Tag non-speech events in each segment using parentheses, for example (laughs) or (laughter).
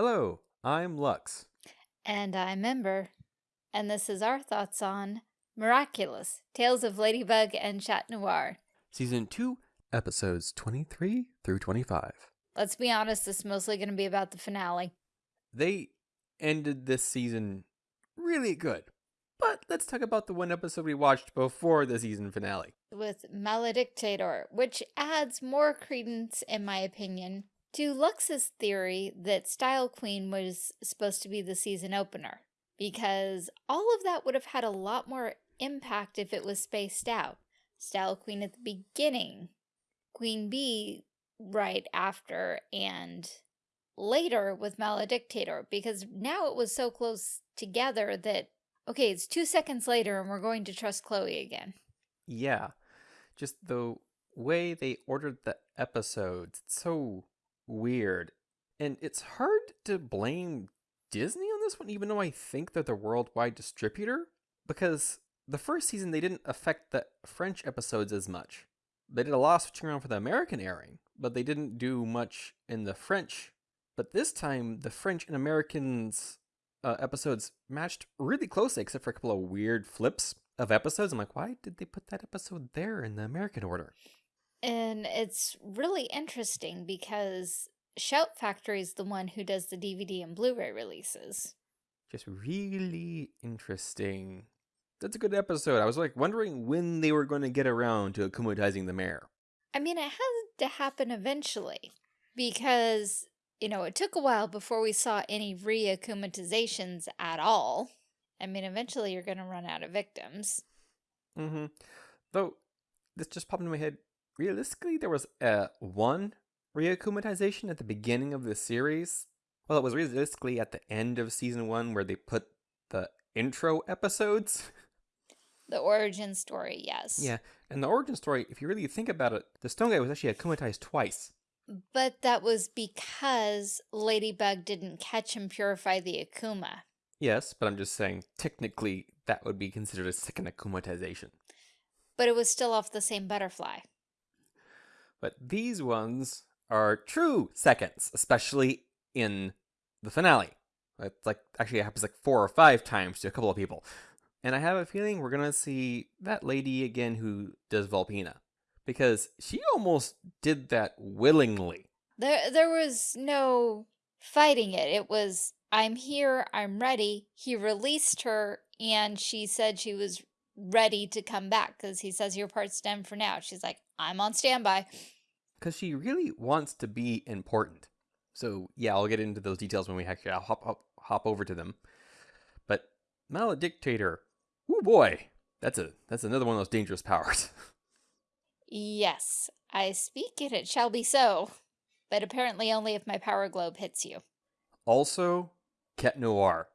Hello, I'm Lux. And I'm Ember. And this is our thoughts on Miraculous Tales of Ladybug and Chat Noir. Season 2, episodes 23 through 25. Let's be honest, this is mostly going to be about the finale. They ended this season really good. But let's talk about the one episode we watched before the season finale. With Malediktator, which adds more credence, in my opinion, to Lux's theory that Style Queen was supposed to be the season opener. Because all of that would have had a lot more impact if it was spaced out. Style Queen at the beginning, Queen Bee right after, and later with Malediktator. Because now it was so close together that Okay, it's two seconds later and we're going to trust Chloe again. Yeah. Just the way they ordered the episodes, it's so weird. And it's hard to blame Disney on this one, even though I think they're the worldwide distributor. Because the first season, they didn't affect the French episodes as much. They did a lot of switching around for the American airing, but they didn't do much in the French. But this time, the French and Americans uh, episodes matched really closely, except for a couple of weird flips of episodes. I'm like, why did they put that episode there in the American order? And it's really interesting because Shout Factory is the one who does the DVD and Blu-ray releases. Just really interesting. That's a good episode. I was like wondering when they were going to get around to akumatizing the mayor. I mean, it had to happen eventually because you know, it took a while before we saw any reakumatizations at all. I mean, eventually you're going to run out of victims. Mm-hmm. Though, this just popped into my head. Realistically, there was uh, one reakumatization at the beginning of the series. Well, it was realistically at the end of season one where they put the intro episodes. The origin story, yes. Yeah, and the origin story, if you really think about it, the stone guy was actually akumatized twice. But that was because Ladybug didn't catch and purify the Akuma. Yes, but I'm just saying, technically, that would be considered a second akumatization. But it was still off the same butterfly. But these ones are true seconds, especially in the finale. It's like, actually, it happens like four or five times to a couple of people. And I have a feeling we're to see that lady again who does Volpina because she almost did that willingly. There, there was no fighting it. It was, I'm here, I'm ready. He released her, and she said she was ready to come back because he says your part's done for now. She's like, I'm on standby. Because she really wants to be important. So yeah, I'll get into those details when we actually I'll hop, hop, hop over to them. But Malediktator, oh boy, that's a that's another one of those dangerous powers. (laughs) Yes, I speak and it shall be so. But apparently only if my power globe hits you. Also, Cat Noir.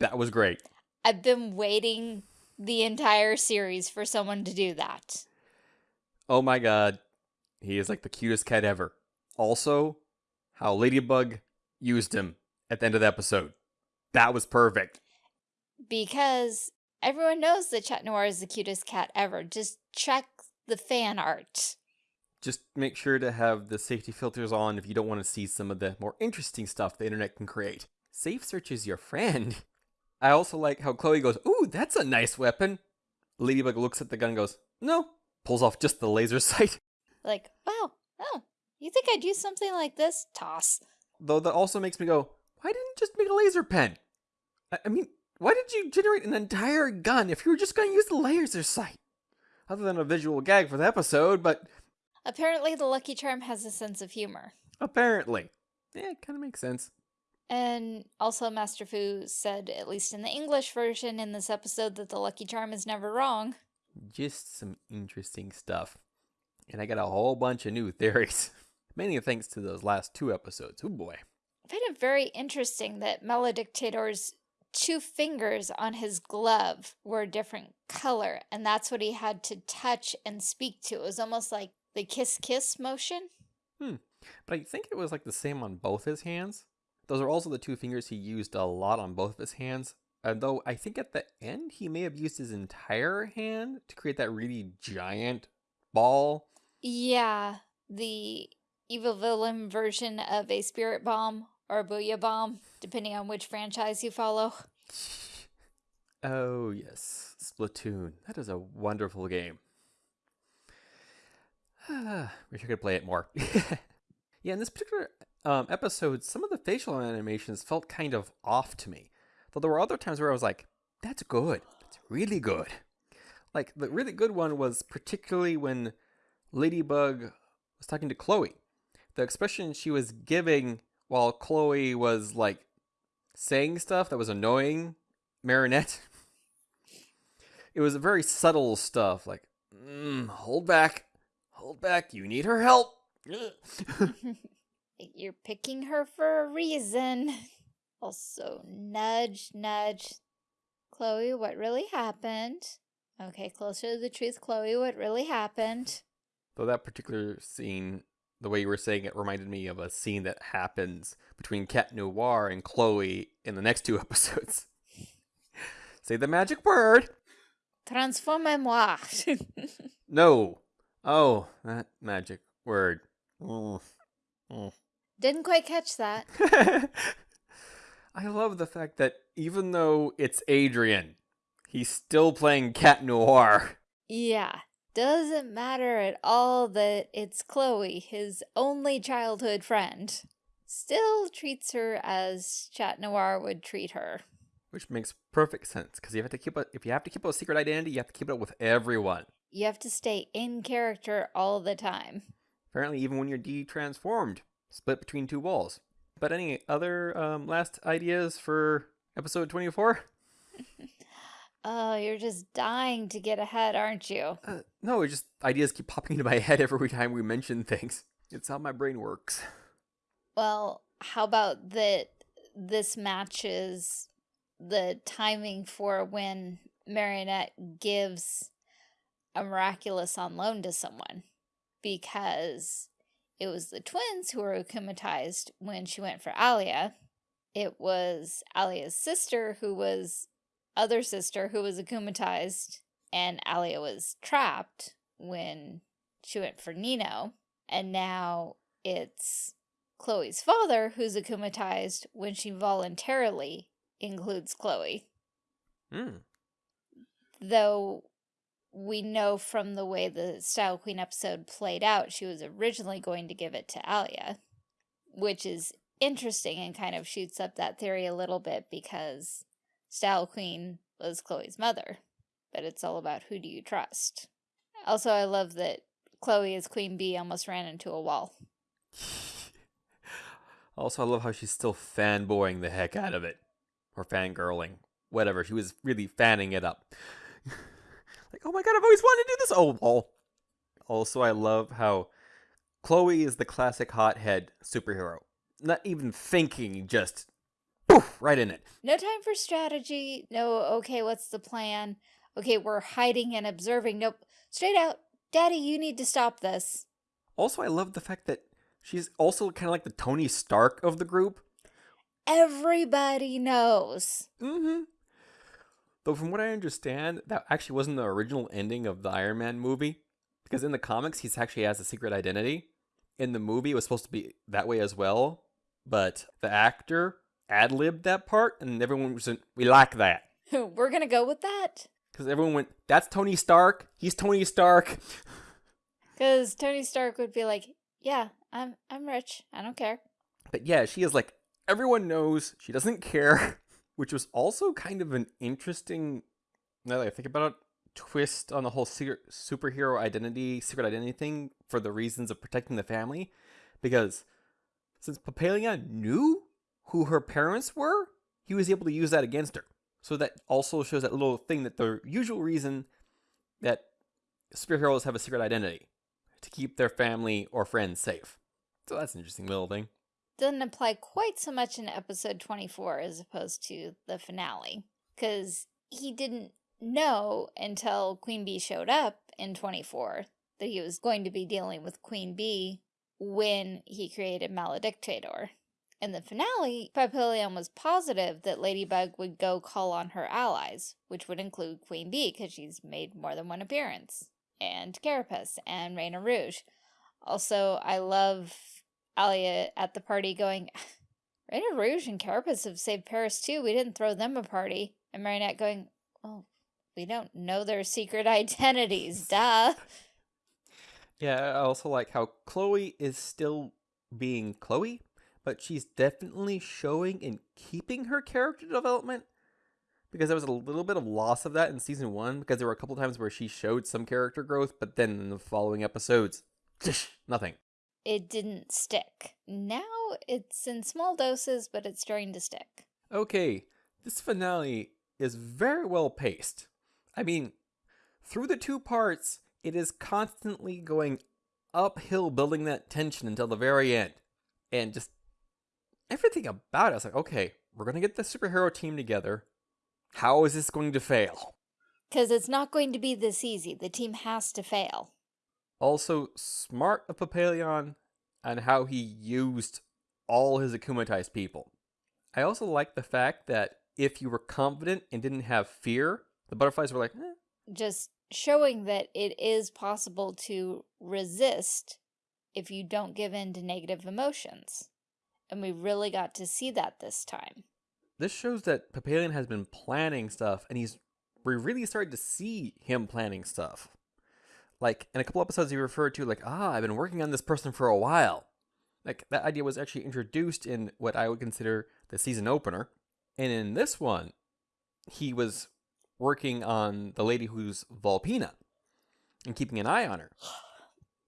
That was great. I've been waiting the entire series for someone to do that. Oh my god. He is like the cutest cat ever. Also, how Ladybug used him at the end of the episode. That was perfect. Because everyone knows that Chat Noir is the cutest cat ever. Just check the fan art. Just make sure to have the safety filters on if you don't want to see some of the more interesting stuff the internet can create. Safe search is your friend. (laughs) I also like how Chloe goes, ooh, that's a nice weapon. Ladybug looks at the gun goes, no. Pulls off just the laser (laughs) sight. Like, wow, oh, you think I'd use something like this? Toss. Though that also makes me go, why didn't you just make a laser pen? I, I mean, why did you generate an entire gun if you were just going to use the laser sight? other than a visual gag for the episode, but... Apparently the Lucky Charm has a sense of humor. Apparently. Yeah, it kind of makes sense. And also Master Fu said, at least in the English version in this episode, that the Lucky Charm is never wrong. Just some interesting stuff. And I got a whole bunch of new (laughs) theories. Many thanks to those last two episodes. Oh boy. I find it very interesting that Malediktator's two fingers on his glove were a different color, and that's what he had to touch and speak to. It was almost like the kiss-kiss motion. Hmm. But I think it was like the same on both his hands. Those are also the two fingers he used a lot on both of his hands. And though I think at the end he may have used his entire hand to create that really giant ball. Yeah, the evil villain version of a spirit bomb or a Booyah Bomb, depending on which franchise you follow. (laughs) Oh, yes. Splatoon. That is a wonderful game. (sighs) Wish I could play it more. (laughs) yeah, in this particular um, episode, some of the facial animations felt kind of off to me. Though there were other times where I was like, that's good. That's really good. Like, the really good one was particularly when Ladybug was talking to Chloe. The expression she was giving while Chloe was, like, saying stuff that was annoying Marinette. (laughs) it was very subtle stuff, like, mm, hold back, hold back, you need her help. (laughs) (laughs) You're picking her for a reason. (laughs) Also, nudge, nudge. Chloe, what really happened? Okay, closer to the truth, Chloe, what really happened? Though that particular scene, the way you were saying it, reminded me of a scene that happens between Cat Noir and Chloe in the next two (laughs) episodes. Say the magic word. Transformez-moi. (laughs) no. Oh, that magic word. Mm. Mm. Didn't quite catch that. (laughs) I love the fact that even though it's Adrien, he's still playing Cat Noir. Yeah. Doesn't matter at all that it's Chloe, his only childhood friend. Still treats her as Chat Noir would treat her. Which makes perfect sense, because you have to keep a if you have to keep a secret identity, you have to keep it up with everyone. You have to stay in character all the time. Apparently even when you're de-transformed, split between two walls. But any other um, last ideas for episode 24? (laughs) oh, you're just dying to get ahead, aren't you? Uh, no, it's just ideas keep popping into my (laughs) head every time we mention things. It's how my brain works. Well, how about that this matches the timing for when Marinette gives a miraculous on loan to someone because it was the twins who were akumatized when she went for Alya. It was Alya's sister who was other sister who was akumatized and Alia was trapped when she went for Nino. And now it's Chloe's father who's akumatized when she voluntarily includes Chloe. Mm. Though we know from the way the Style Queen episode played out, she was originally going to give it to Alya, which is interesting and kind of shoots up that theory a little bit because Style Queen was Chloe's mother, but it's all about who do you trust. Also, I love that Chloe as Queen Bee almost ran into a wall. (laughs) also, I love how she's still fanboying the heck out of it. Or fangirling. Whatever, she was really fanning it up. (laughs) Oh my god, I've always wanted to do this. Oh, well. Also, I love how Chloe is the classic hothead superhero. Not even thinking, just poof, right in it. No time for strategy. No, okay, what's the plan? Okay, we're hiding and observing. Nope. Straight out. Daddy, you need to stop this. Also, I love the fact that she's also kind of like the Tony Stark of the group. Everybody knows. Mm-hmm. Though from what I understand, that actually wasn't the original ending of the Iron Man movie. Because in the comics, he actually has a secret identity. In the movie, it was supposed to be that way as well. But the actor ad-libbed that part, and everyone was like, we like that. (laughs) We're gonna go with that? Because everyone went, that's Tony Stark. He's Tony Stark. (laughs) Because Tony Stark would be like, yeah, I'm, I'm rich. I don't care. But yeah, she is like, everyone knows. She doesn't care. (laughs) which was also kind of an interesting, now that I think about it, twist on the whole secret, superhero identity, secret identity thing for the reasons of protecting the family. Because since Papalia knew who her parents were, he was able to use that against her. So that also shows that little thing that the usual reason that superheroes have a secret identity to keep their family or friends safe. So that's an interesting little thing doesn't apply quite so much in episode 24 as opposed to the finale. Because he didn't know until Queen Bee showed up in 24 that he was going to be dealing with Queen Bee when he created Malediktator. In the finale, Papillion was positive that Ladybug would go call on her allies, which would include Queen Bee because she's made more than one appearance, and Carapace and Rena Rouge. Also, I love Alya at the party going, (sighs) Rena Rouge and Carapace have saved Paris too. We didn't throw them a party. And Marinette going, oh, we don't know their secret identities, (laughs) duh. Yeah, I also like how Chloe is still being Chloe, but she's definitely showing and keeping her character development because there was a little bit of loss of that in season one because there were a couple times where she showed some character growth, but then in the following episodes, (laughs) nothing. It didn't stick. Now it's in small doses, but it's starting to stick. Okay, this finale is very well paced. I mean, through the two parts, it is constantly going uphill, building that tension until the very end. And just everything about it, I was like, okay, we're going to get the superhero team together. How is this going to fail? Because it's not going to be this easy. The team has to fail. Also, smart of Papillon and how he used all his akumatized people. I also like the fact that if you were confident and didn't have fear, the butterflies were like, eh. Just showing that it is possible to resist if you don't give in to negative emotions. And we really got to see that this time. This shows that Papillon has been planning stuff, and he's we really started to see him planning stuff. Like in a couple episodes, he referred to like, ah, I've been working on this person for a while. Like that idea was actually introduced in what I would consider the season opener, and in this one, he was working on the lady who's Volpina and keeping an eye on her.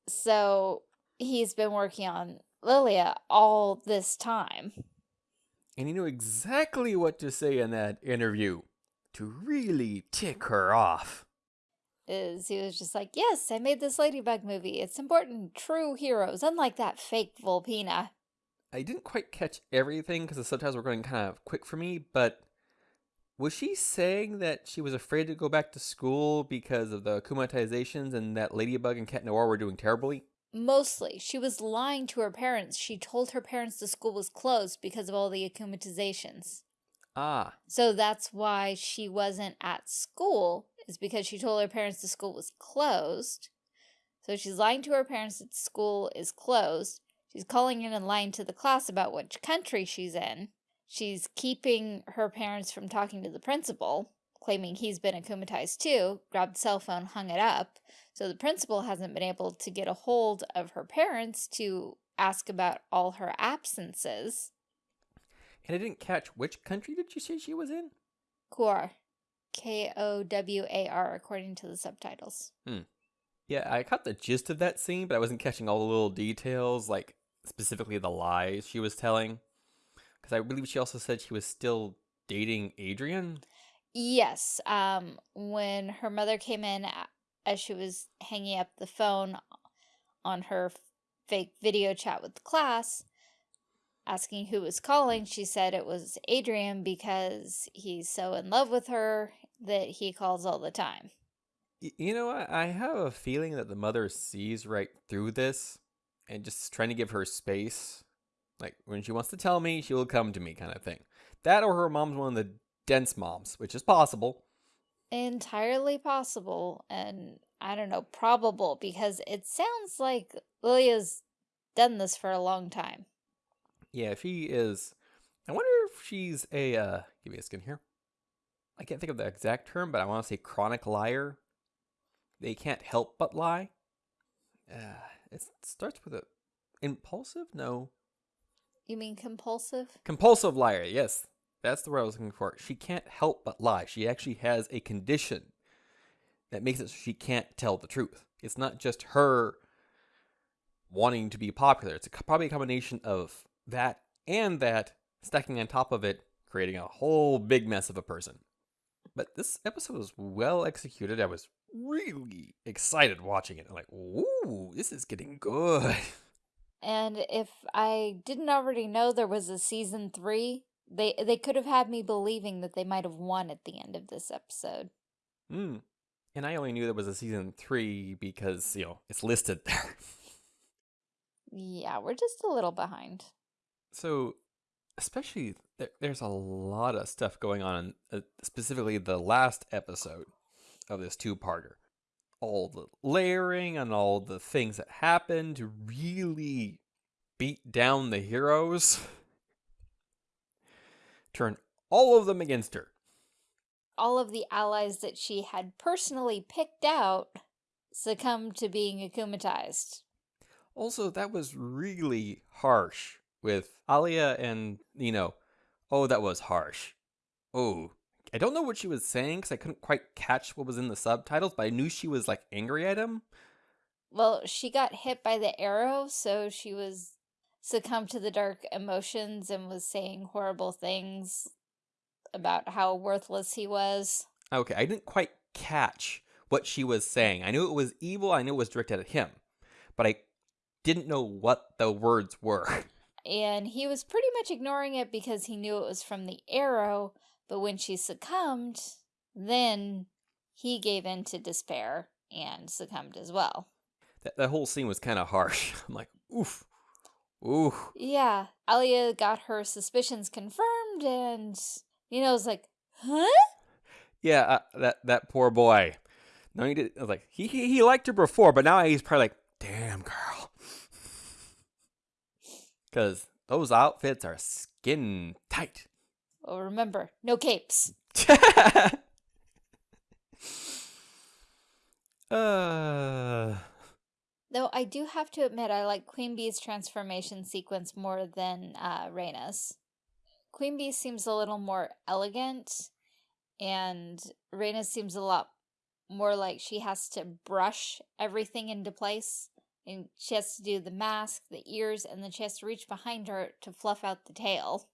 So he's been working on Lilia all this time. And he knew exactly what to say in that interview to really tick her off. Is he was just like, yes, I made this Ladybug movie. It's important. True heroes, unlike that fake Volpina. I didn't quite catch everything because the subtitles were going kind of quick for me, but was she saying that she was afraid to go back to school because of the akumatizations and that Ladybug and Cat Noir were doing terribly? Mostly. She was lying to her parents. She told her parents the school was closed because of all the akumatizations. Ah. So that's why she wasn't at school, is because she told her parents the school was closed. So she's lying to her parents that school is closed. She's calling in and lying to the class about which country she's in. She's keeping her parents from talking to the principal, claiming he's been akumatized too, grabbed cell phone, hung it up. So the principal hasn't been able to get a hold of her parents to ask about all her absences. And I didn't catch which country did you say she was in? Kowar. K-O-W-A-R, according to the subtitles. Hmm. Yeah, I caught the gist of that scene, but I wasn't catching all the little details, like specifically the lies she was telling. Because I believe she also said she was still dating Adrien. Yes. Um, when her mother came in as she was hanging up the phone on her fake video chat with the class, asking who was calling, she said it was Adrien because he's so in love with her that he calls all the time. You know, what? I have a feeling that the mother sees right through this and just trying to give her space. Like, when she wants to tell me, she will come to me kind of thing. That or her mom's one of the dense moms, which is possible. Entirely possible, and I don't know, probable, because it sounds like Lilia's done this for a long time. Yeah, if he is. I wonder if she's a, uh, give me a skin here. I can't think of the exact term, but I want to say chronic liar. They can't help but lie. Uh, it starts with a impulsive? No. You mean compulsive? Compulsive liar, yes. That's the word I was looking for. She can't help but lie. She actually has a condition that makes it so she can't tell the truth. It's not just her wanting to be popular. It's a, probably a combination of that and that stacking on top of it, creating a whole big mess of a person. But this episode was well executed. I was really excited watching it. I'm like, ooh, this is getting good. (laughs) And if I didn't already know there was a season three, they they could have had me believing that they might have won at the end of this episode. Hmm. And I only knew there was a season three because, you know, it's listed there. (laughs) yeah, we're just a little behind. So, especially, there, there's a lot of stuff going on, uh, specifically the last episode of this two-parter. All the layering and all the things that happened to really beat down the heroes. (laughs) turn all of them against her. All of the allies that she had personally picked out succumbed to being akumatized. Also, that was really harsh with Alya and, you know, oh, that was harsh. Oh, I don't know what she was saying because I couldn't quite catch what was in the subtitles, but I knew she was like angry at him. Well, she got hit by the arrow, so she was succumbed to the dark emotions and was saying horrible things about how worthless he was. Okay, I didn't quite catch what she was saying. I knew it was evil, I knew it was directed at him, but I didn't know what the words were. (laughs) And he was pretty much ignoring it because he knew it was from the arrow, but when she succumbed, then he gave in to despair and succumbed as well. That, that whole scene was kind of harsh. (laughs) I'm like, oof. oof. Yeah, Alya got her suspicions confirmed and you know, was like, huh? Yeah, uh, that that poor boy. No, he did. I was like, he, he he liked her before, but now he's probably like, damn girl, because those outfits are skin tight. Well, remember, no capes. (laughs) uh, Though I do have to admit I like Queen Bee's transformation sequence more than uh, Rena's. Queen Bee seems a little more elegant, and Rena seems a lot more like she has to brush everything into place. And she has to do the mask, the ears, and then she has to reach behind her to fluff out the tail.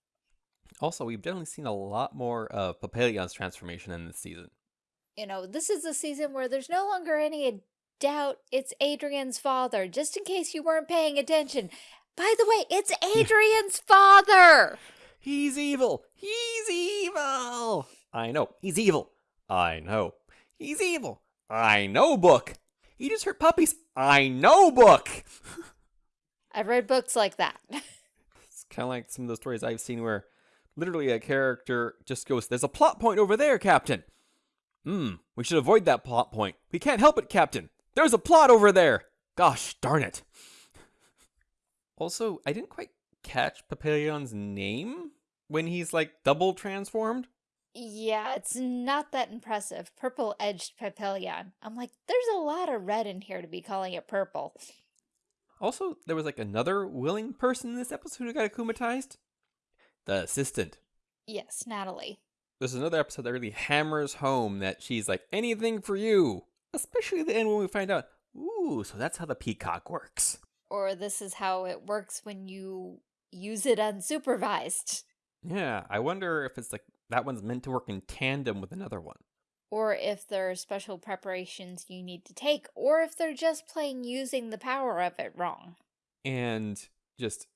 also, we've definitely seen a lot more of Papillion's transformation in this season. You know, this is a season where there's no longer any doubt it's Adrien's father, just in case you weren't paying attention. By the way, it's (laughs) Adrien's father! He's evil. He's evil. I know. He's evil. I know. He's evil. I know, book. He just hurt puppies. I know, book. (laughs) I've read books like that. It's kind of like some of the stories I've seen where literally a character just goes, There's a plot point over there, Captain. Hmm, we should avoid that plot point. We can't help it, Captain. There's a plot over there. Gosh darn it. Also, I didn't quite catch Papillion's name when he's like double transformed. Yeah, it's not that impressive. Purple edged papillion. I'm like, there's a lot of red in here to be calling it purple. Also, there was like another willing person in this episode who got akumatized. The assistant. Yes, Nathalie. There's another episode that really hammers home that she's like, anything for you. Especially at the end when we find out, ooh, so that's how the peacock works. Or this is how it works when you use it unsupervised. Yeah, I wonder if it's like that one's meant to work in tandem with another one. Or if there are special preparations you need to take, or if they're just plain using the power of it wrong. And just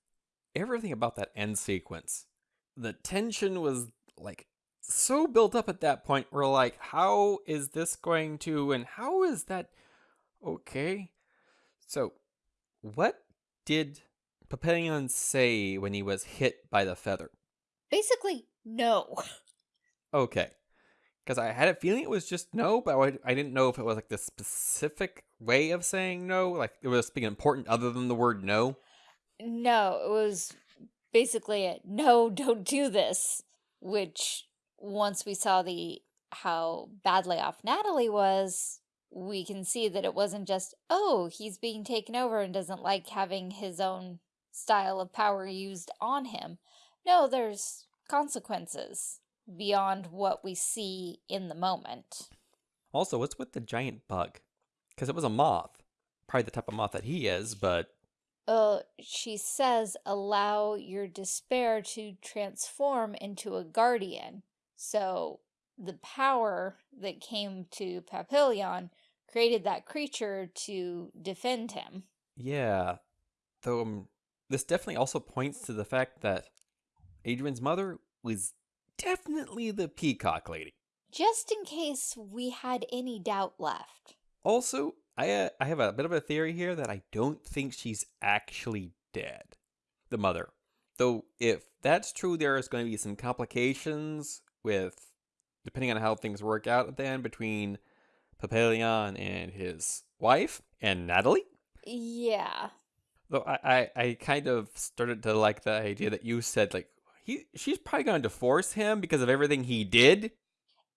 everything about that end sequence. The tension was like so built up at that point. We're like, how is this going to, and how is that okay? So, what did Papillon say when he was hit by the feather? Basically, no. (laughs) Okay. Because I had a feeling it was just no, but I, I didn't know if it was like the specific way of saying no, like it was being important other than the word no. No, it was basically a no, don't do this. Which, once we saw the how badly off Nathalie was, we can see that it wasn't just, oh, he's being taken over and doesn't like having his own style of power used on him. No, there's consequences beyond what we see in the moment. Also, what's with the giant bug? Because it was a moth. Probably the type of moth that he is, but Uh, she says, allow your despair to transform into a guardian. So the power that came to Papillon created that creature to defend him. yeah. Though um, this definitely also points to the fact that Adrien's mother was definitely the peacock lady. Just in case we had any doubt left. Also, I uh, I have a bit of a theory here that I don't think she's actually dead. The mother. Though if that's true there is going to be some complications with depending on how things work out at the end between Papillon and his wife and Nathalie. Yeah. Though I, I, I kind of started to like the idea that you said like he she's probably going to divorce him because of everything he did.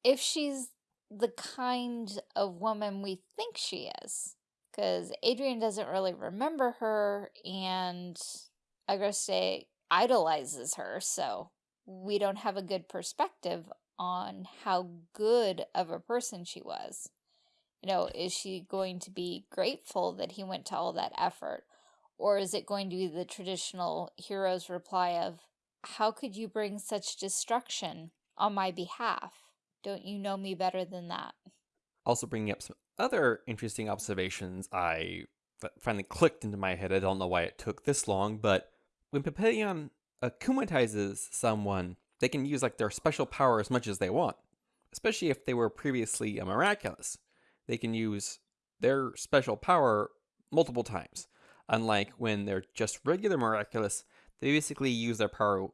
If she's the kind of woman we think she is. Because Adrien doesn't really remember her, and Agreste idolizes her, so we don't have a good perspective on how good of a person she was. You know, is she going to be grateful that he went to all that effort? Or is it going to be the traditional hero's reply of, how could you bring such destruction on my behalf? Don't you know me better than that? Also bringing up some other interesting observations I finally clicked into my head. I don't know why it took this long, but when Papillon akumatizes someone, they can use like their special power as much as they want, especially if they were previously a miraculous. They can use their special power multiple times. Unlike when they're just regular miraculous, they basically use their power,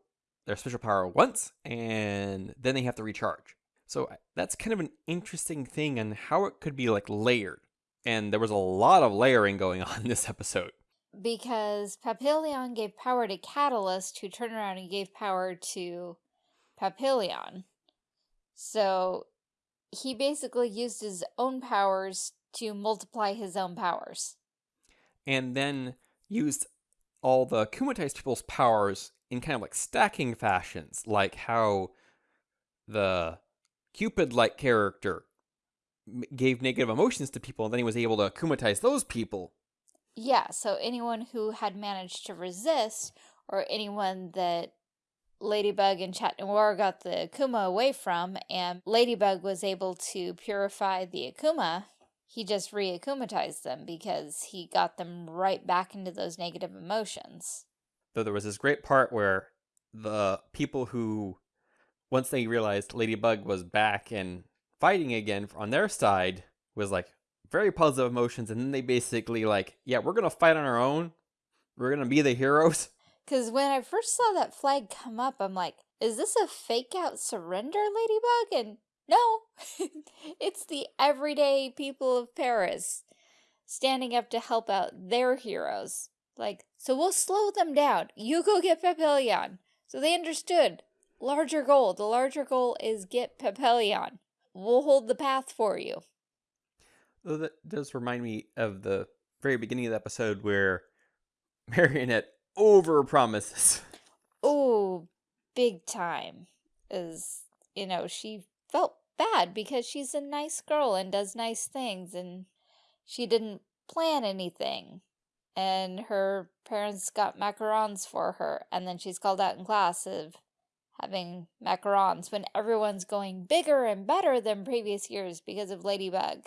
their special power once, and then they have to recharge. So that's kind of an interesting thing and how it could be like layered. And there was a lot of layering going (laughs) on in this episode. Because Papillon gave power to Catalyst, who turned around and gave power to Papillon. So he basically used his own powers to multiply his own powers. And then used all the Kumatized people's powers in kind of like stacking fashions, like how the Cupid-like character gave negative emotions to people, and then he was able to Kumatize those people. Yeah, so anyone who had managed to resist, or anyone that Ladybug and Chat Noir got the Akuma away from, and Ladybug was able to purify the Akuma, he just re-akumatized them because he got them right back into those negative emotions. Though there was this great part where the people who once they realized Ladybug was back and fighting again on their side, was like very positive emotions. And then they basically like, yeah, we're going to fight on our own. We're going to be the heroes. (laughs) Because when I first saw that flag come up, I'm like, is this a fake out surrender, Ladybug? And no, (laughs) it's the everyday people of Paris standing up to help out their heroes. Like, so we'll slow them down. You go get Papillon. So they understood larger goal. The larger goal is get Papillon. We'll hold the path for you. Well, that does remind me of the very beginning of the episode where (laughs) Marinette over promises. Oh, big time. Is, you know, she felt bad because she's a nice girl and does nice things and she didn't plan anything. And her parents got macarons for her and then she's called out in class of having macarons when everyone's going bigger and better than previous years because of Ladybug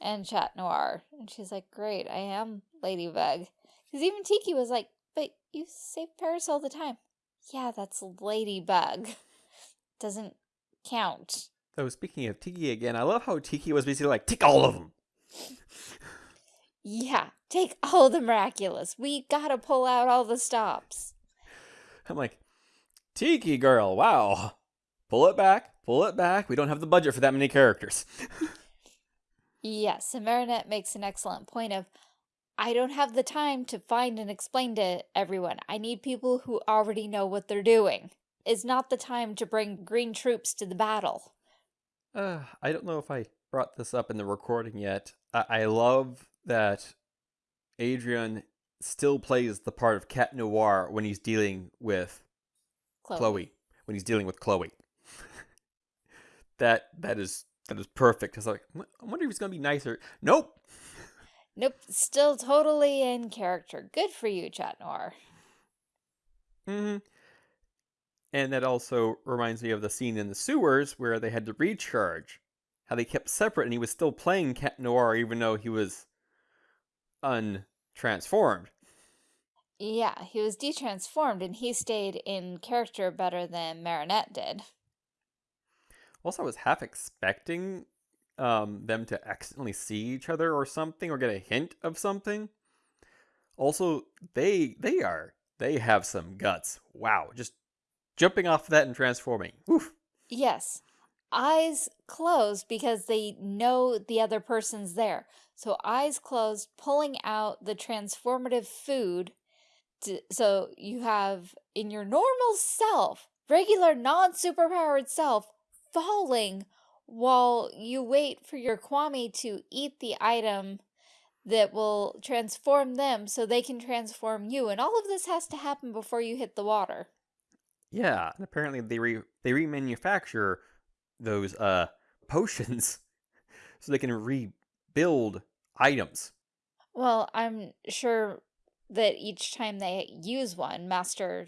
and Chat Noir. And she's like, great, I am Ladybug. Because even Tikki was like, but you save Paris all the time. Yeah, that's Ladybug. (laughs) Doesn't count. So speaking of Tikki again, I love how Tikki was basically like, take all of them. yeah, take all the miraculous. We gotta pull out all the stops. I'm like, Tikki girl, wow. Pull it back, pull it back. We don't have the budget for that many characters. yes, and Marinette makes an excellent point of, I don't have the time to find and explain to everyone. I need people who already know what they're doing. It's not the time to bring green troops to the battle. Uh, I don't know if I brought this up in the recording yet. I, I love that Adrien still plays the part of Cat Noir when he's dealing with Chloe, Chloe when he's dealing with Chloe. (laughs) that that is that is perfect. Cause like, I wonder if he's gonna be nicer. Nope. (laughs) Nope. Still totally in character. Good for you, Chat Noir. Mm-hmm. And that also reminds me of the scene in the sewers where they had to recharge. How they kept separate and he was still playing Cat Noir even though he was untransformed. Yeah, he was detransformed and he stayed in character better than Marinette did. Also, I was half expecting um, them to accidentally see each other or something or get a hint of something. Also, they they are they have some guts. Wow, just jumping off of that and transforming. Oof. Yes. Eyes closed because they know the other person's there. So eyes closed, pulling out the transformative food to, so you have in your normal self, regular non-superpowered self, falling while you wait for your Kwami to eat the item that will transform them so they can transform you. And all of this has to happen before you hit the water. Yeah, and apparently they re they remanufacture those uh (laughs) potions so they can rebuild items. Well, I'm sure that each time they use one, Master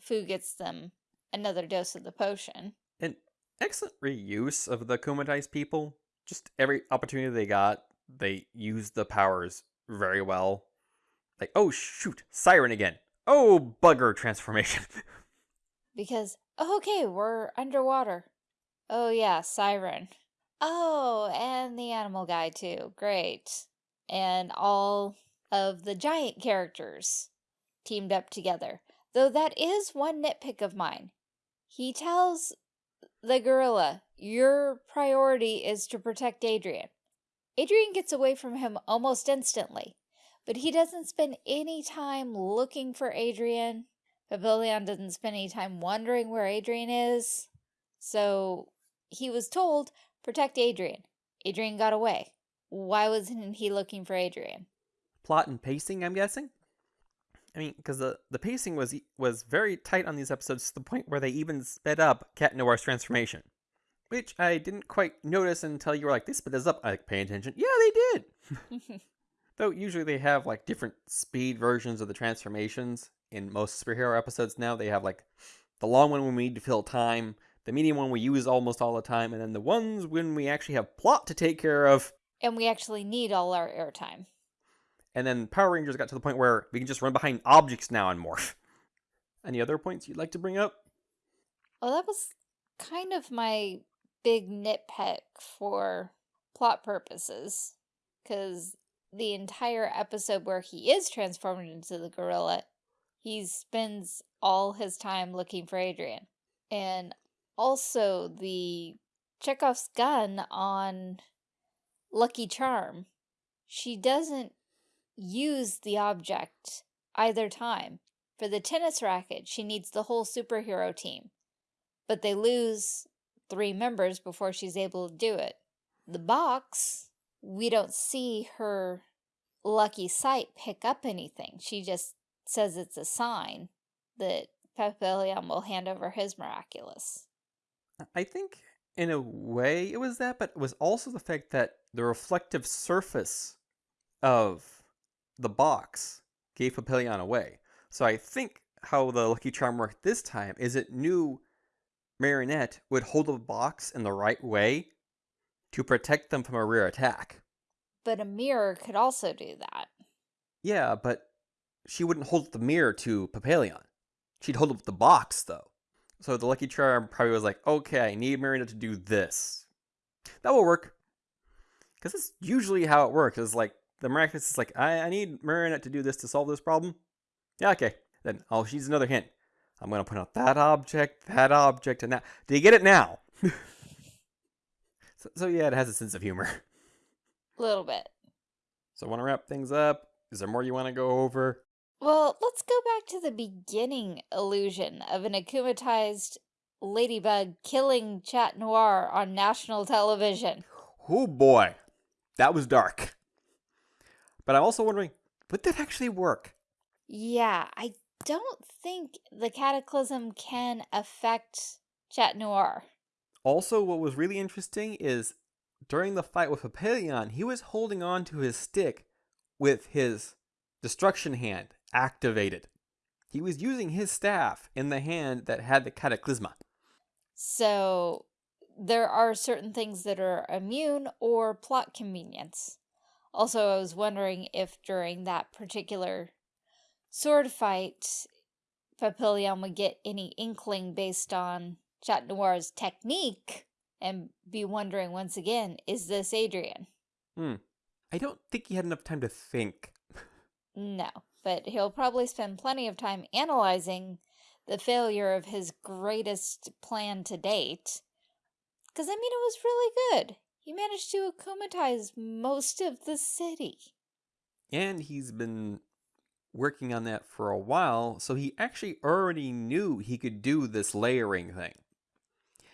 Fu gets them another dose of the potion. An excellent reuse of the Kumatized people. Just every opportunity they got, they used the powers very well. Like, oh shoot, Siren again. Oh, bugger transformation. (laughs) because, oh, okay, we're underwater. Oh yeah, Siren. Oh, and the animal guy too. Great. And all of the giant characters teamed up together. Though that is one nitpick of mine. He tells the gorilla, your priority is to protect Adrien. Adrien gets away from him almost instantly, but he doesn't spend any time looking for Adrien. Papillion doesn't spend any time wondering where Adrien is. So he was told, protect Adrien. Adrien got away. Why wasn't he looking for Adrien? Plot and pacing, I'm guessing? I mean, because the, the pacing was was very tight on these episodes to the point where they even sped up Cat Noir's transformation. Which I didn't quite notice until you were like, they sped this up. I like, pay attention. Yeah, they did. (laughs) Though usually they have like different speed versions of the transformations. In most superhero episodes now, they have like the long one when we need to fill time, the medium one we use almost all the time, and then the ones when we actually have plot to take care of. And we actually need all our airtime. And then Power Rangers got to the point where we can just run behind objects now and morph. (laughs) Any other points you'd like to bring up? Well, that was kind of my big nitpick for plot purposes. Because the entire episode where he is transformed into the gorilla, he spends all his time looking for Adrian. And also the Chekhov's gun on Lucky Charm. She doesn't use the object either time. For the tennis racket, she needs the whole superhero team. But they lose three members before she's able to do it. The box, we don't see her lucky sight pick up anything. She just says it's a sign that Papillion will hand over his miraculous. I think in a way it was that, but it was also the fact that the reflective surface of the box gave Papillion away. So I think how the Lucky Charm worked this time is it knew Marinette would hold the box in the right way to protect them from a rear attack. But a mirror could also do that. Yeah, but she wouldn't hold up the mirror to Papillion. She'd hold up the box, though. So the Lucky Charm probably was like, okay, I need Marinette to do this. That will work. Because that's usually how it works. Is like, the miraculous is like, I, I need Marinette to do this to solve this problem. Yeah, okay. Then oh, she's another hint. I'm going to put out that object, that object, and that. Do you get it now? (laughs) so, so, yeah, it has a sense of humor. A little bit. So I want to wrap things up. Is there more you want to go over? Well, let's go back to the beginning illusion of an akumatized ladybug killing Chat Noir on national television. Oh boy, that was dark. But I'm also wondering, would that actually work? Yeah, I don't think the cataclysm can affect Chat Noir. Also, what was really interesting is during the fight with Papillion, he was holding on to his stick with his destruction hand activated. He was using his staff in the hand that had the cataclysma. So there are certain things that are immune or plot convenience. Also, I was wondering if during that particular sword fight, Papillion would get any inkling based on Chat Noir's technique and be wondering once again, is this Adrien? Hmm. I don't think he had enough time to think. no, but he'll probably spend plenty of time analyzing the failure of his greatest plan to date. Because, I mean, it was really good. He managed to akumatize most of the city. And he's been working on that for a while, so he actually already knew he could do this layering thing.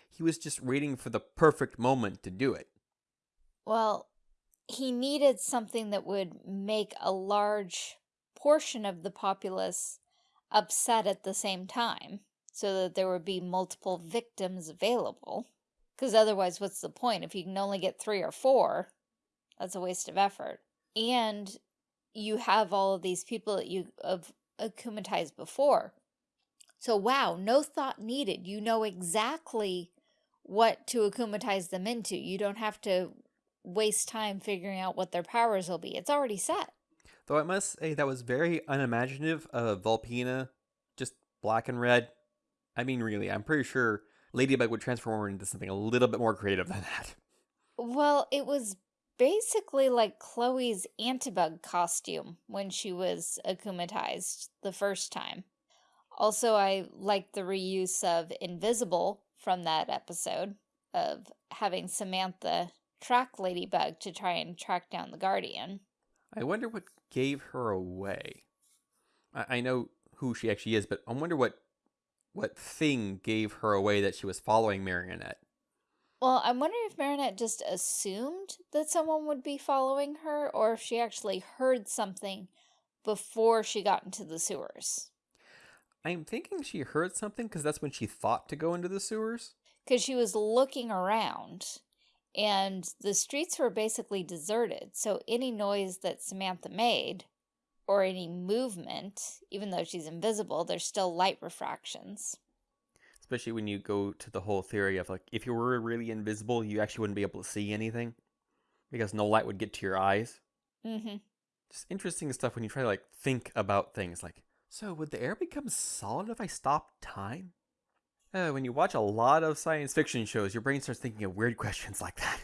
He was just waiting for the perfect moment to do it. Well, he needed something that would make a large portion of the populace upset at the same time so that there would be multiple victims available. Because otherwise, what's the point? If you can only get three or four, that's a waste of effort. And you have all of these people that you have akumatized before. So, wow, no thought needed. You know exactly what to akumatize them into. You don't have to waste time figuring out what their powers will be. It's already set. Though I must say that was very unimaginative of Volpina, just black and red. I mean, really, I'm pretty sure Ladybug would transform her into something a little bit more creative than that. Well, it was basically like Chloe's antibug costume when she was akumatized the first time. Also, I liked the reuse of Invisible from that episode of having Samantha track Ladybug to try and track down the Guardian. I wonder what gave her away. I, I know who she actually is, but I wonder what what thing gave her away that she was following Marinette. Well, I'm wondering if Marinette just assumed that someone would be following her, or if she actually heard something before she got into the sewers. I'm thinking she heard something because that's when she thought to go into the sewers. Because she was looking around, and the streets were basically deserted, so any noise that Samantha made, or any movement, even though she's invisible, there's still light refractions. Especially when you go to the whole theory of like, if you were really invisible, you actually wouldn't be able to see anything because no light would get to your eyes. Mm-hmm. Just interesting stuff when you try to like think about things like, so would the air become solid if I stopped time? Uh, when you watch a lot of science fiction shows, your brain starts thinking of weird (laughs) questions like that.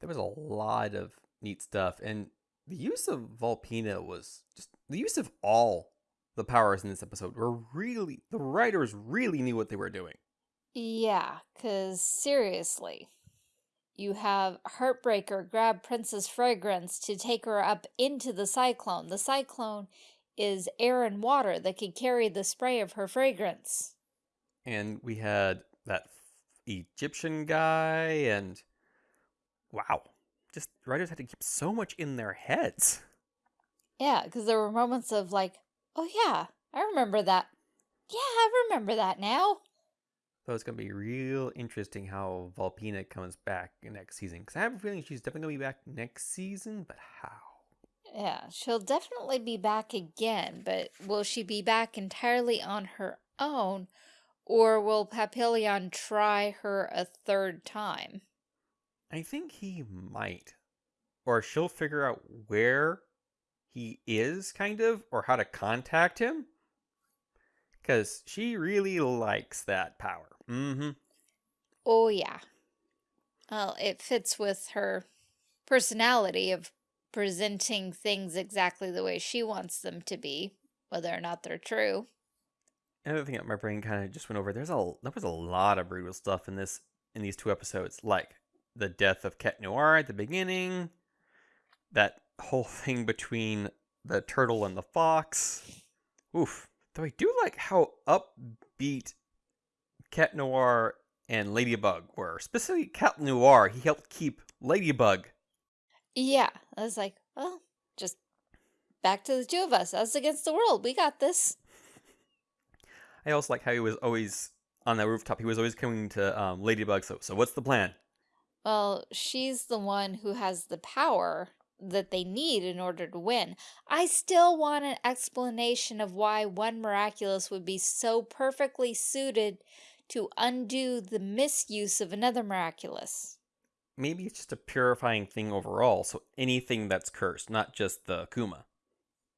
there was a lot of neat stuff, and the use of Volpina was just the use of all the powers in this episode were really the writers really knew what they were doing. Yeah, because seriously, you have Heartbreaker grab Princess Fragrance to take her up into the cyclone. The cyclone is air and water that could carry the spray of her fragrance. And we had that Egyptian guy, and wow, just writers had to keep so much in their heads. Yeah, because there were moments of like, oh yeah, I remember that. Yeah, I remember that now. So it's going to be real interesting how Volpina comes back next season. Because I have a feeling she's definitely going to be back next season, but how? Yeah, she'll definitely be back again, but will she be back entirely on her own, or will Papillon try her a third time? I think he might. Or she'll figure out where he is, kind of, or how to contact him. Because she really likes that power. Mm-hmm. Oh, yeah. Well, it fits with her personality of presenting things exactly the way she wants them to be, whether or not they're true. Another thing that my brain kind of just went over, there's a there was a lot of brutal stuff in this in these two episodes, like the death of Cat Noir at the beginning, that whole (laughs) thing between the turtle and the fox. Oof. Though I do like how upbeat Cat Noir and Ladybug were. Specifically, Cat Noir, he helped keep Ladybug. Yeah, I was like, well, just back to the two of us, us against the world. We got this. I also like how he was always on that rooftop. He was always coming to um, Ladybug. So, so what's the plan? Well, she's the one who has the power that they need in order to win. I still want an explanation of why one miraculous would be so perfectly suited to undo the misuse of another miraculous. Maybe it's just a purifying thing overall, so anything that's cursed, not just the Kuma.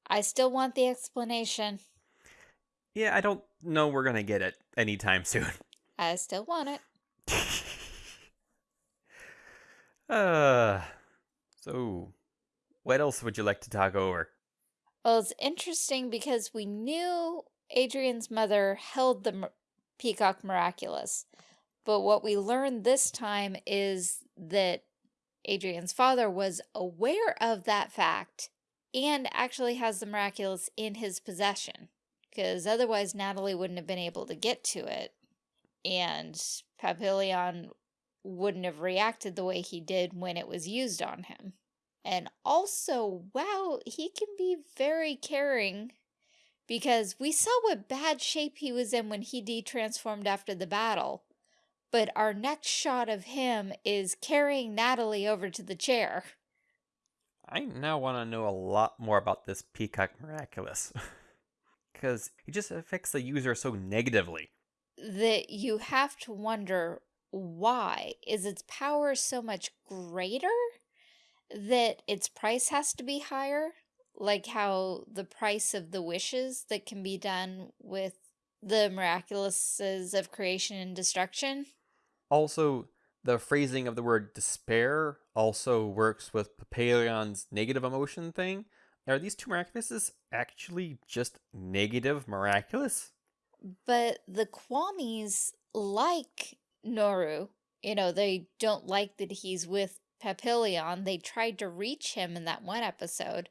I still want the explanation. Yeah, I don't know we're gonna get it anytime (laughs) soon. I still want it. (laughs) uh, so what else would you like to talk over? Well, it's interesting because we knew Adrien's mother held the Peacock Miraculous, but what we learned this time is that Adrien's father was aware of that fact and actually has the miraculous in his possession. Because otherwise Nathalie wouldn't have been able to get to it. And Papillon wouldn't have reacted the way he did when it was used on him. And also, wow, he can be very caring because we saw what bad shape he was in when he de-transformed after the battle. But our next shot of him is carrying Nathalie over to the chair. I now want to know a lot more about this Peacock Miraculous. (laughs) Because it just affects the user so negatively. That you have to wonder why. Is its power so much greater that its price has to be higher? Like how the price of the wishes that can be done with the miraculouses of creation and destruction? Also, the phrasing of the word despair also works with Papillon's negative emotion thing. Are these two miraculouses actually just negative miraculous? But the Kwamis like Nooroo. You know, they don't like that he's with Papillon. They tried to reach him in that one episode.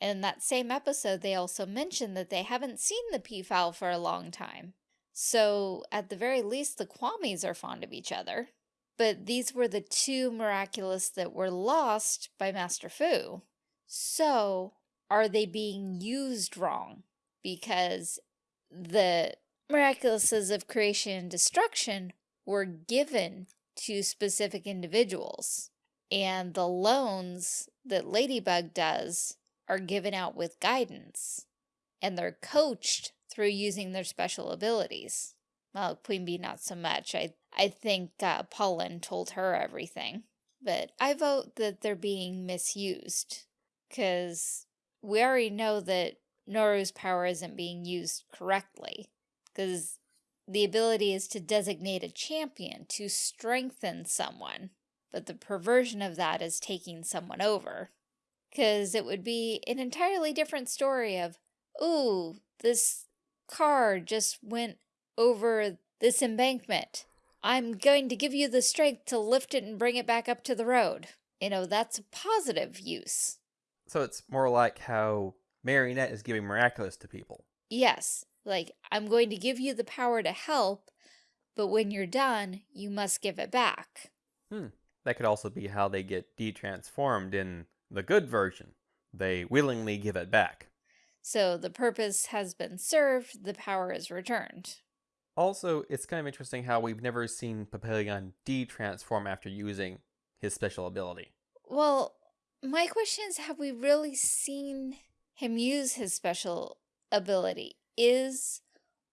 And in that same episode, they also mentioned that they haven't seen the peafowl for a long time. So, at the very least, the Kwamis are fond of each other. But these were the two miraculous that were lost by Master Fu. So, are they being used wrong? Because the miraculouses of creation and destruction were given to specific individuals. And the loans that Ladybug does are given out with guidance. And they're coached through using their special abilities. Well, Queen Bee not so much. I, I think uh, Pollen told her everything. But I vote that they're being misused. Because we already know that Nooroo's power isn't being used correctly. Because the ability is to designate a champion, to strengthen someone. But the perversion of that is taking someone over. Because it would be an entirely different story of, ooh, this car just went over this embankment. I'm going to give you the strength to lift it and bring it back up to the road. You know, that's a positive use. So it's more like how Marinette is giving miraculous to people. Yes. Like, I'm going to give you the power to help, but when you're done, you must give it back. Hmm. That could also be how they get de-transformed in the good version. They willingly give it back. So the purpose has been served, the power is returned. Also, it's kind of interesting how we've never seen Papillon de-transform after using his special ability. Well, my question is, have we really seen him use his special ability? Is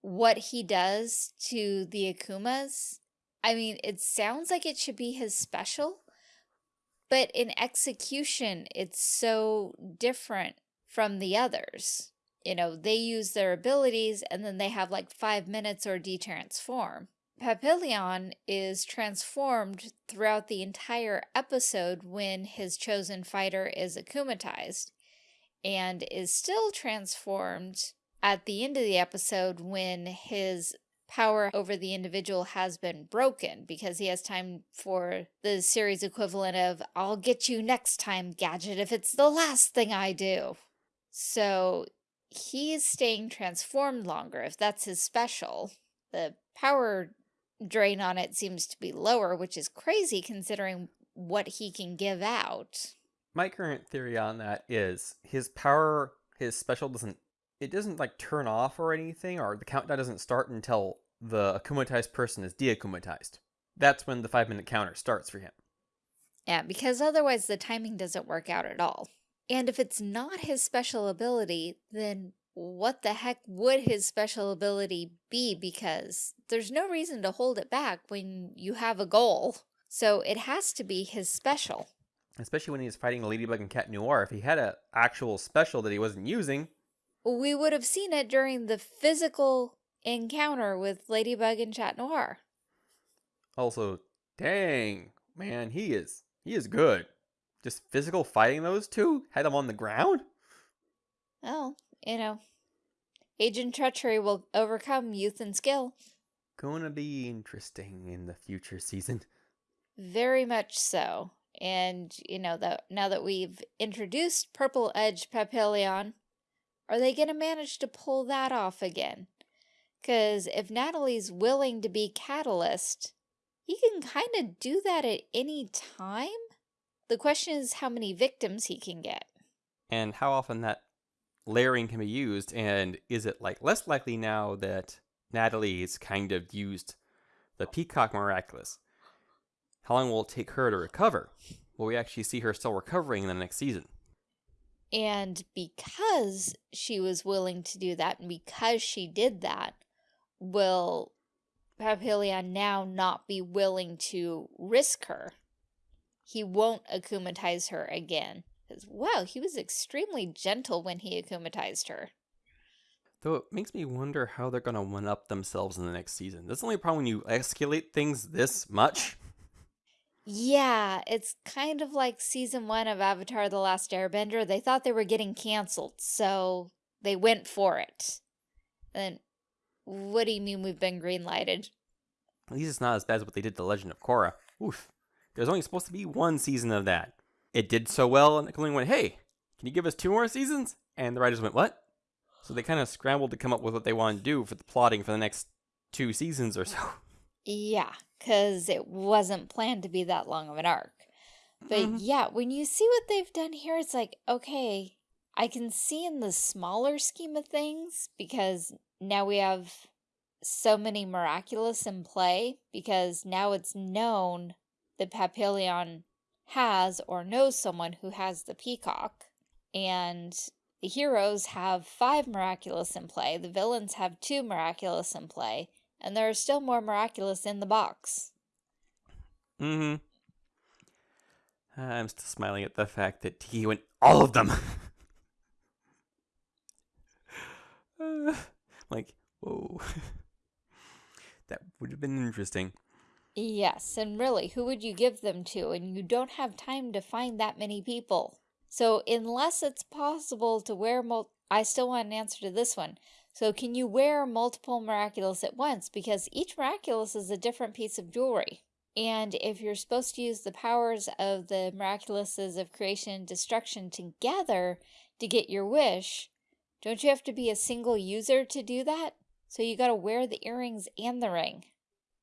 what he does to the Akumas, I mean, it sounds like it should be his special, but in execution, it's so different from the others. You know, they use their abilities and then they have like five minutes or de-transform. Papillon is transformed throughout the entire episode when his chosen fighter is akumatized and is still transformed at the end of the episode when his power over the individual has been broken because he has time for the series equivalent of I'll get you next time, Gadget, if it's the last thing I do. So he's staying transformed longer if that's his special. The power drain on it seems to be lower, which is crazy considering what he can give out. My current theory on that is his power, his special doesn't it doesn't like turn off or anything, or the countdown doesn't start until the akumatized person is deakumatized. That's when the five minute counter starts for him. Yeah, because otherwise the timing doesn't work out at all. And if it's not his special ability, then what the heck would his special ability be? Because there's no reason to hold it back when you have a goal. So it has to be his special. Especially when he's fighting Ladybug and Cat Noir. If he had an actual special that he wasn't using, we would have seen it during the physical encounter with Ladybug and Chat Noir. Also, dang, man, he is he is good. Just physical fighting those two? Had them on the ground? Well, you know, Agent Treachery will overcome youth and skill. Gonna be interesting in the future season. Very much so. And, you know, that now that we've introduced Purple Edge Papillon, are they going to manage to pull that off again? Because if Nathalie's willing to be Catalyst, he can kind of do that at any time. The question is how many victims he can get. And how often that layering can be used, and is it like less likely now that Nathalie's kind of used the Peacock Miraculous? How long will it take her to recover? Will we actually see her still recovering in the next season? And because she was willing to do that, and because she did that, will Papillon now not be willing to risk her? He won't akumatize her again. Wow, he was extremely gentle when he akumatized her. Though it makes me wonder how they're going to one up themselves in the next season. That's the only problem when you escalate things this much. Yeah, it's kind of like season one of Avatar The Last Airbender. They thought they were getting canceled, so they went for it. And what do you mean we've been greenlighted? At least it's not as bad as what they did to Legend of Korra. Oof. There's only supposed to be one season of that. It did so well, and Nickelodeon went, hey, can you give us two more seasons? And the writers went, what? So they kind of scrambled to come up with what they wanted to do for the plotting for the next two seasons or so. (laughs) Yeah, because it wasn't planned to be that long of an arc. But Mhm. yeah, when you see what they've done here, it's like, okay, I can see in the smaller scheme of things because now we have so many miraculous in play because now it's known that Papillon has or knows someone who has the peacock. And the heroes have five miraculous in play, the villains have two miraculous in play, and there are still more miraculous in the box. Mm-hmm. I'm still smiling at the fact that he went all of them. Uh, (laughs) like, whoa. (laughs) that would have been interesting. Yes, and really, who would you give them to? And you don't have time to find that many people. So unless it's possible to wear mul- I still want an answer to this one. So can you wear multiple miraculous at once? Because each miraculous is a different piece of jewelry. And if you're supposed to use the powers of the miraculouses of creation and destruction together to get your wish, don't you have to be a single user to do that? So you gotta wear the earrings and the ring.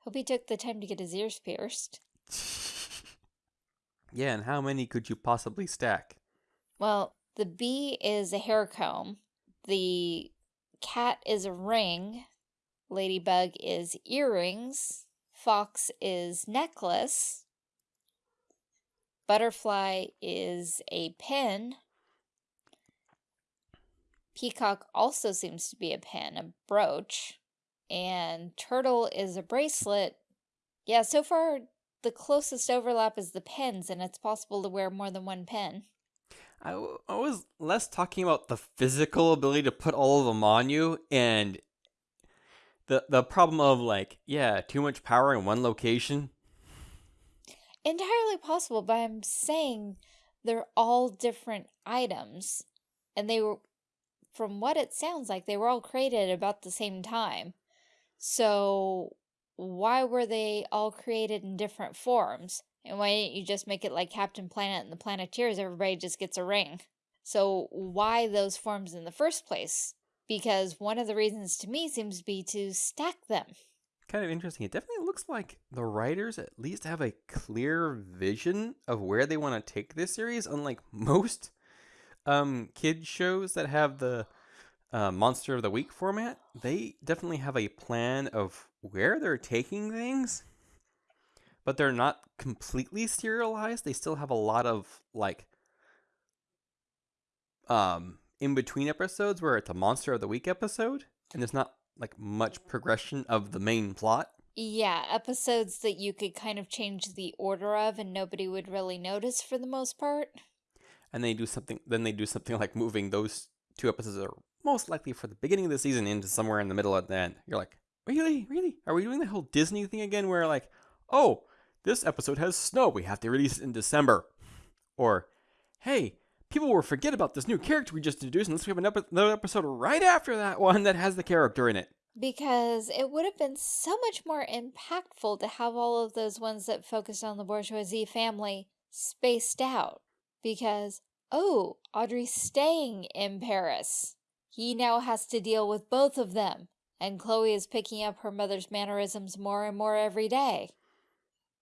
Hope he took the time to get his ears pierced. (laughs) yeah, and how many could you possibly stack? Well, the bee is a hair comb. The cat is a ring. Ladybug is earrings. Fox is necklace. Butterfly is a pin. Peacock also seems to be a pin, a brooch. And turtle is a bracelet. Yeah, so far the closest overlap is the pins, and it's possible to wear more than one pin. I, w- I was less talking about the physical ability to put all of them on you and the the problem of like, yeah, too much power in one location. Entirely possible, but I'm saying they're all different items. And they were, from what it sounds like, they were all created about the same time. So why were they all created in different forms? And why didn't you just make it like Captain Planet and the Planeteers? Everybody just gets a ring. So why those forms in the first place? Because one of the reasons to me seems to be to stack them. Kind of interesting. It definitely looks like the writers at least have a clear vision of where they want to take this series, unlike (laughs) most um kid shows that have the uh, monster of the week format. They definitely have a plan of where they're taking things, but they're not completely serialized. They still have a lot of like um in between episodes where it's a monster of the week episode and there's not like much progression of the main plot. Yeah, episodes that you could kind of change the order of and nobody would really notice for the most part. And they do something then they do something (laughs) like moving those two episodes are most likely for the beginning of the season into somewhere in the middle at the end. You're like, really? Really? Are we doing the whole Disney thing again where like, oh, this episode has snow, we have to release it in December. Or, hey, people will forget about this new character we just introduced unless we have another episode right after that one that has the character in it. Because it would have been so much more impactful to have all of those ones that focused on the Bourgeois family spaced out because, oh, Audrey's staying in Paris. He now has to deal with both of them, and Chloe is picking up her mother's mannerisms more and more every day.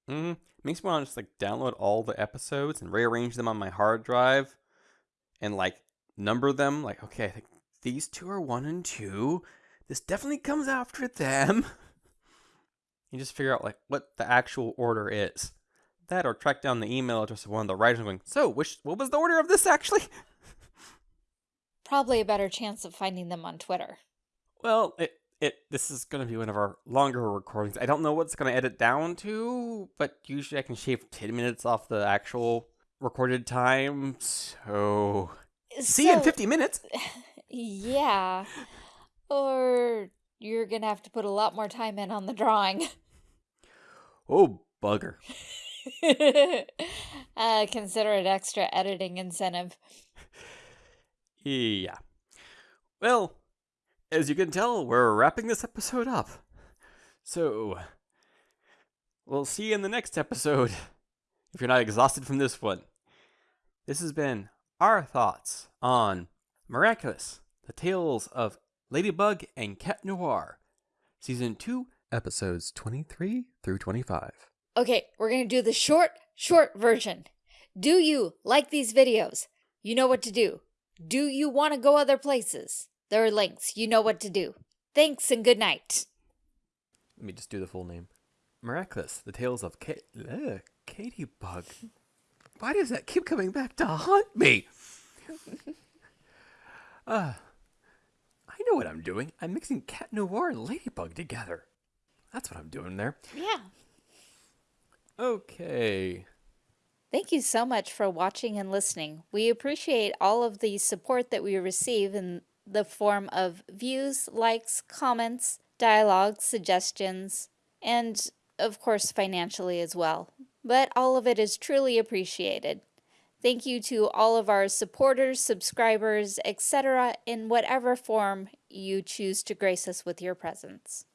Mm-hmm. Makes me want to just like download all the episodes and rearrange them on my hard drive and like number them. Like, okay, these two are one and two. This definitely comes after them. (laughs) you just figure out like what the actual order is. That or track down the email address of one of the writers going, so which what was the order of this actually? (laughs) Probably a better chance of finding them on Twitter. Well, it it this is going to be one of our longer recordings. I don't know what's going to edit down to, but usually I can shave 10 minutes off the actual recorded time. So, see you in 50 minutes. (laughs) Yeah. Or you're going to have to put a lot more time in on the drawing. Oh, bugger. (laughs) uh, consider it extra editing incentive. Yeah. Well, as you can tell, we're wrapping this episode up. So, we'll see you in the next episode (laughs) if you're not exhausted from this one. This has been our thoughts on Miraculous, the tales of Ladybug and Cat Noir, Season 2, Episodes 23 through 25. Okay, we're going to do the short, short version. Do you like these videos? You know what to do. Do you want to go other places? There are links. You know what to do. Thanks and good night. Let me just do the full name. Miraculous, the tales of Ka- Ugh, Katie Bug. Why does that keep coming back to haunt me? uh, (laughs) I know what I'm doing. I'm mixing Cat Noir and Ladybug together. That's what I'm doing there. Yeah. Okay. Thank you so much for watching and listening. We appreciate all of the support that we receive in the form of views, likes, comments, dialogue, suggestions, and of course financially as well. But all of it is truly appreciated. Thank you to all of our supporters, subscribers, etc. in whatever form you choose to grace us with your presence.